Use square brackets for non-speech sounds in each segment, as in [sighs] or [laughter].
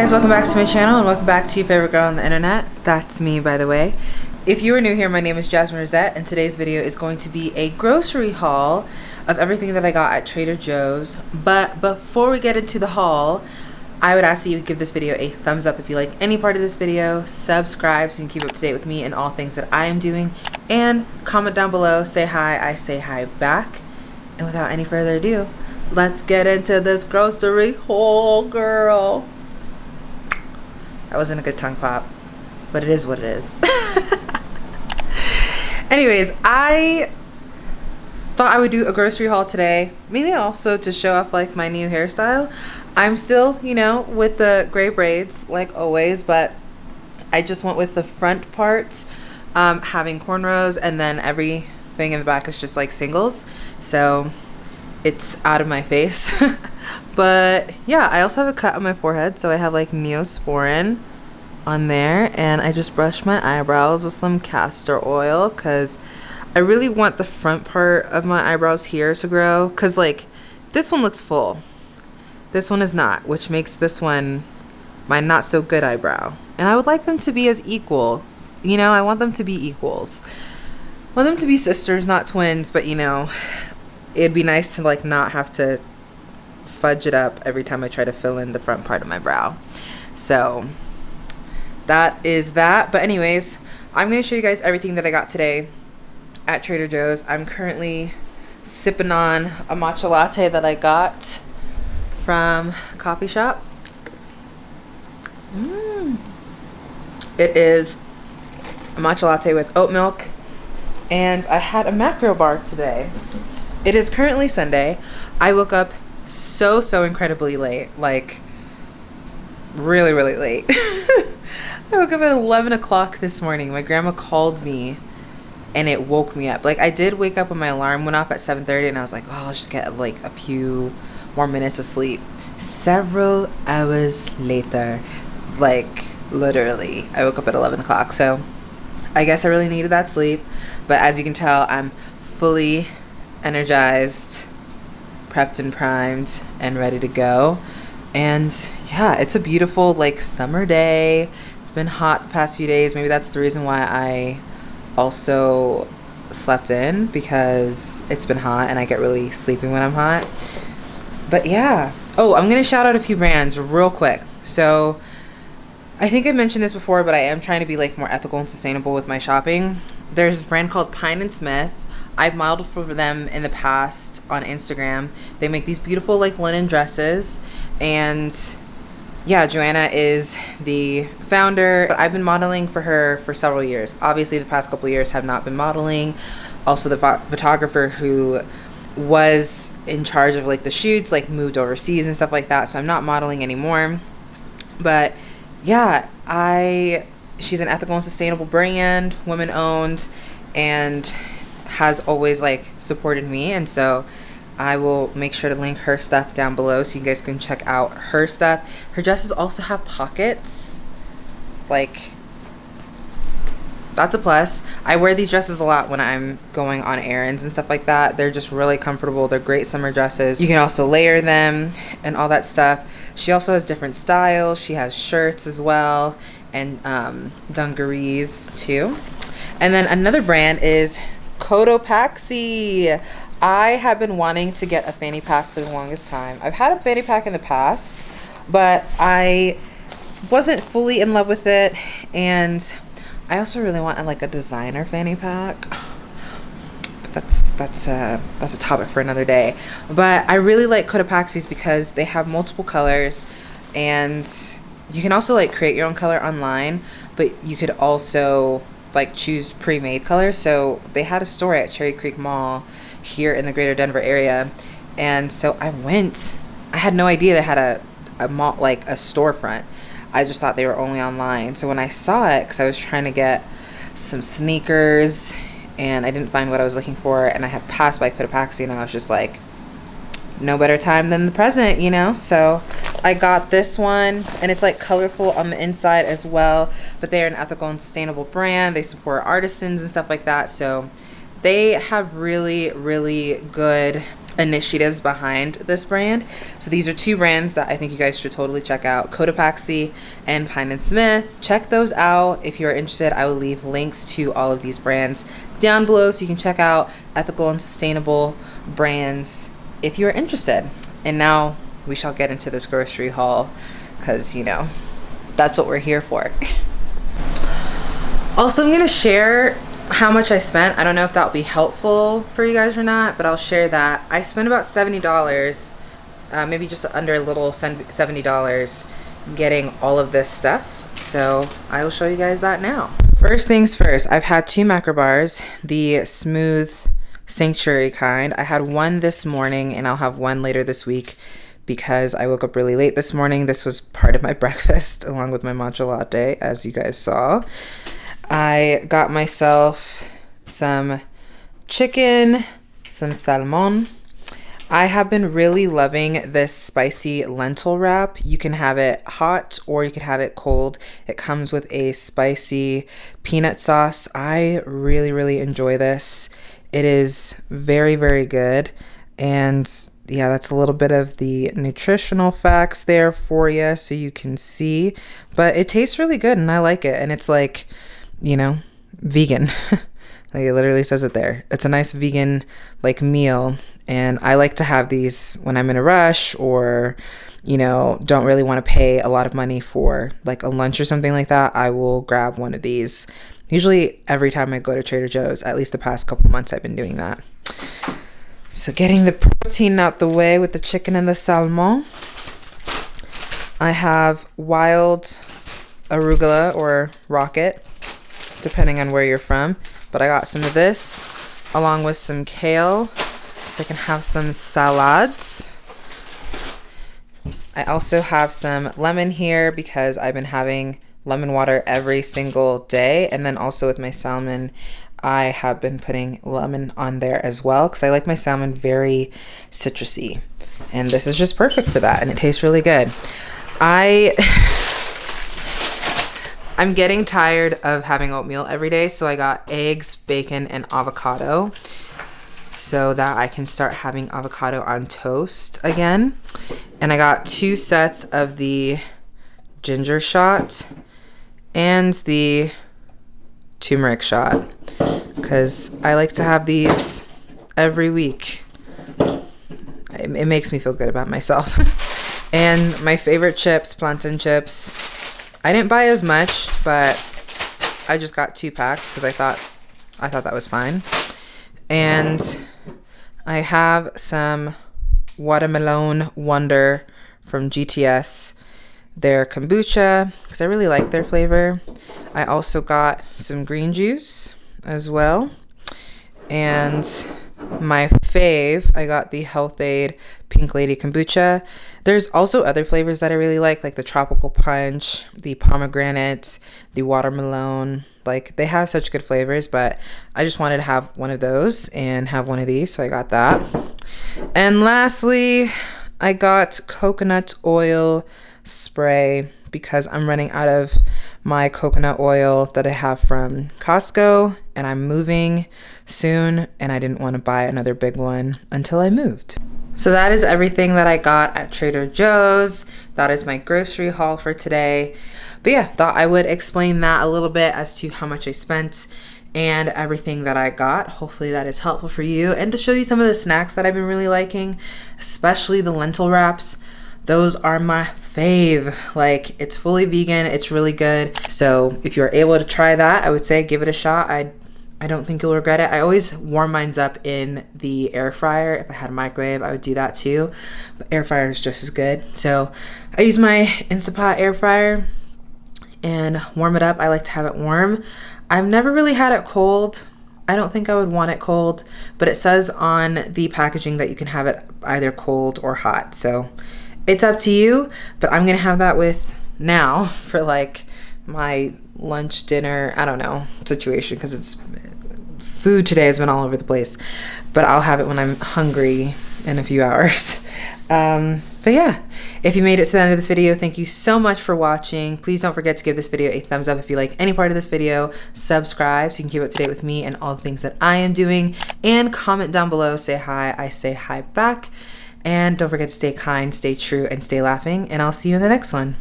guys, welcome back to my channel and welcome back to your favorite girl on the internet. That's me, by the way. If you are new here, my name is Jasmine Rosette and today's video is going to be a grocery haul of everything that I got at Trader Joe's. But before we get into the haul, I would ask that you give this video a thumbs up if you like any part of this video, subscribe so you can keep up to date with me and all things that I am doing, and comment down below, say hi, I say hi back. And without any further ado, let's get into this grocery haul, girl. That wasn't a good tongue pop, but it is what it is. [laughs] Anyways, I thought I would do a grocery haul today, mainly also to show off like my new hairstyle. I'm still, you know, with the gray braids like always, but I just went with the front part, um, having cornrows, and then everything in the back is just like singles. So it's out of my face. [laughs] but yeah, I also have a cut on my forehead, so I have like Neosporin on there, and I just brushed my eyebrows with some castor oil because I really want the front part of my eyebrows here to grow because like this one looks full. This one is not, which makes this one my not so good eyebrow. And I would like them to be as equals. You know, I want them to be equals. I want them to be sisters, not twins, but you know, it'd be nice to like not have to fudge it up every time I try to fill in the front part of my brow. So that is that. But anyways, I'm going to show you guys everything that I got today at Trader Joe's. I'm currently sipping on a matcha latte that I got from coffee shop. Mm. It is a matcha latte with oat milk and I had a macro bar today. It is currently Sunday. I woke up so, so incredibly late. Like, really, really late. [laughs] I woke up at 11 o'clock this morning. My grandma called me and it woke me up. Like, I did wake up when my alarm went off at 7.30 and I was like, oh, I'll just get like a few more minutes of sleep. Several hours later, like, literally, I woke up at 11 o'clock. So, I guess I really needed that sleep. But as you can tell, I'm fully energized, prepped and primed, and ready to go. And yeah, it's a beautiful like summer day. It's been hot the past few days. Maybe that's the reason why I also slept in because it's been hot and I get really sleepy when I'm hot. But yeah. Oh, I'm going to shout out a few brands real quick. So I think I mentioned this before, but I am trying to be like more ethical and sustainable with my shopping. There's this brand called Pyne and Smith I've modeled for them in the past on Instagram. They make these beautiful like linen dresses and yeah, Joanna is the founder. I've been modeling for her for several years. Obviously, the past couple years have not been modeling. Also, the photographer who was in charge of like the shoots like moved overseas and stuff like that. So I'm not modeling anymore. But yeah, I she's an ethical and sustainable brand, women owned, and has always like supported me and so I will make sure to link her stuff down below so you guys can check out her stuff. Her dresses also have pockets. Like, that's a plus. I wear these dresses a lot when I'm going on errands and stuff like that. They're just really comfortable. They're great summer dresses. You can also layer them and all that stuff. She also has different styles. She has shirts as well and um, dungarees too. And then another brand is Cotopaxi. I have been wanting to get a fanny pack for the longest time. I've had a fanny pack in the past, but I wasn't fully in love with it. And I also really want like a designer fanny pack. But [sighs] that's that's a that's a topic for another day. But I really like Cotopaxi's because they have multiple colors, and you can also like create your own color online. But you could also like choose pre-made colors. So they had a store at Cherry Creek Mall here in the greater Denver area. And so I went. I had no idea they had a, a mall, like a storefront. I just thought they were only online. So when I saw it, because I was trying to get some sneakers and I didn't find what I was looking for, and I had passed by Cotopaxi and I was just like, no better time than the present, you know? So I got this one and it's like colorful on the inside as well, but they're an ethical and sustainable brand. They support artisans and stuff like that. So they have really, really good initiatives behind this brand. So these are two brands that I think you guys should totally check out, Cotopaxi and Pyne and Smith. Check those out if you're interested. I will leave links to all of these brands down below so you can check out ethical and sustainable brands if you're interested. And now we shall get into this grocery haul because, you know, that's what we're here for. also, I'm going to share how much I spent. I don't know if that'll be helpful for you guys or not, but I'll share that. I spent about $70, uh, maybe just under a little $70 getting all of this stuff. So I will show you guys that now. First things first, I've had two macro bars, the smooth sanctuary kind. I had one this morning and I'll have one later this week because I woke up really late this morning. This was part of my [laughs] breakfast along with my matcha latte, as you guys saw. I got myself some chicken, some salmon. I have been really loving this spicy lentil wrap. You can have it hot or you could have it cold. It comes with a spicy peanut sauce. I really, really enjoy this. It is very, very good. And yeah, that's a little bit of the nutritional facts there for you so you can see. But it tastes really good and I like it. And it's like, you know, vegan. [laughs] like it literally says it there. It's a nice vegan like meal and I like to have these when I'm in a rush or you know, don't really want to pay a lot of money for like a lunch or something like that. I will grab one of these. Usually every time I go to Trader Joe's, at least the past couple months I've been doing that. So getting the protein out the way with the chicken and the salmon. I have wild arugula or rocket depending on where you're from. But I got some of this along with some kale so I can have some salads. I also have some lemon here because I've been having lemon water every single day. And then also with my salmon, I have been putting lemon on there as well because I like my salmon very citrusy. And this is just perfect for that and it tastes really good. I [laughs] I'm getting tired of having oatmeal every day, so I got eggs, bacon, and avocado so that I can start having avocado on toast again. And I got two sets of the ginger shot and the turmeric shot because I like to have these every week. It, it makes me feel good about myself. [laughs] and my favorite chips, plantain chips. I didn't buy as much, but I just got two packs because I thought I thought that was fine. And I have some watermelon wonder from GTS. Their kombucha because I really like their flavor. I also got some green juice as well. And my fave, I got the Health-Ade Pink Lady Kombucha. There's also other flavors that I really like, like the Tropical Punch, the Pomegranate, the Watermelon. Like, they have such good flavors, but I just wanted to have one of those and have one of these, so I got that. And lastly, I got coconut oil spray because I'm running out of my coconut oil that I have from Costco and I'm moving soon and I didn't want to buy another big one until I moved. So that is everything that I got at Trader Joe's. That is my grocery haul for today. But yeah, thought I would explain that a little bit as to how much I spent and everything that I got. Hopefully that is helpful for you and to show you some of the snacks that I've been really liking, especially the lentil wraps. Those are my fave. Like it's fully vegan, it's really good. So if you're able to try that, I would say give it a shot. I I don't think you'll regret it. I always warm mines up in the air fryer. If I had a microwave, I would do that too. But air fryer is just as good. So I use my Instapot air fryer and warm it up. I like to have it warm. I've never really had it cold. I don't think I would want it cold, but it says on the packaging that you can have it either cold or hot. So it's up to you, but I'm going to have that with now [laughs] for like my lunch, dinner, I don't know, situation because it's food today has been all over the place, but I'll have it when I'm hungry in a few [laughs] hours. Um, but yeah, if you made it to the end of this video, thank you so much for watching. Please don't forget to give this video a thumbs up if you like any part of this video. Subscribe so you can keep up to date with me and all the things that I am doing. And comment down below, say hi, I say hi back. And don't forget to stay kind, stay true, and stay laughing. And I'll see you in the next one.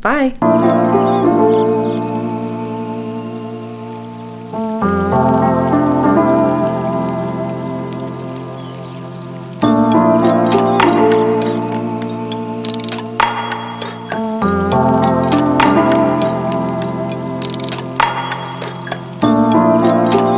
Bye.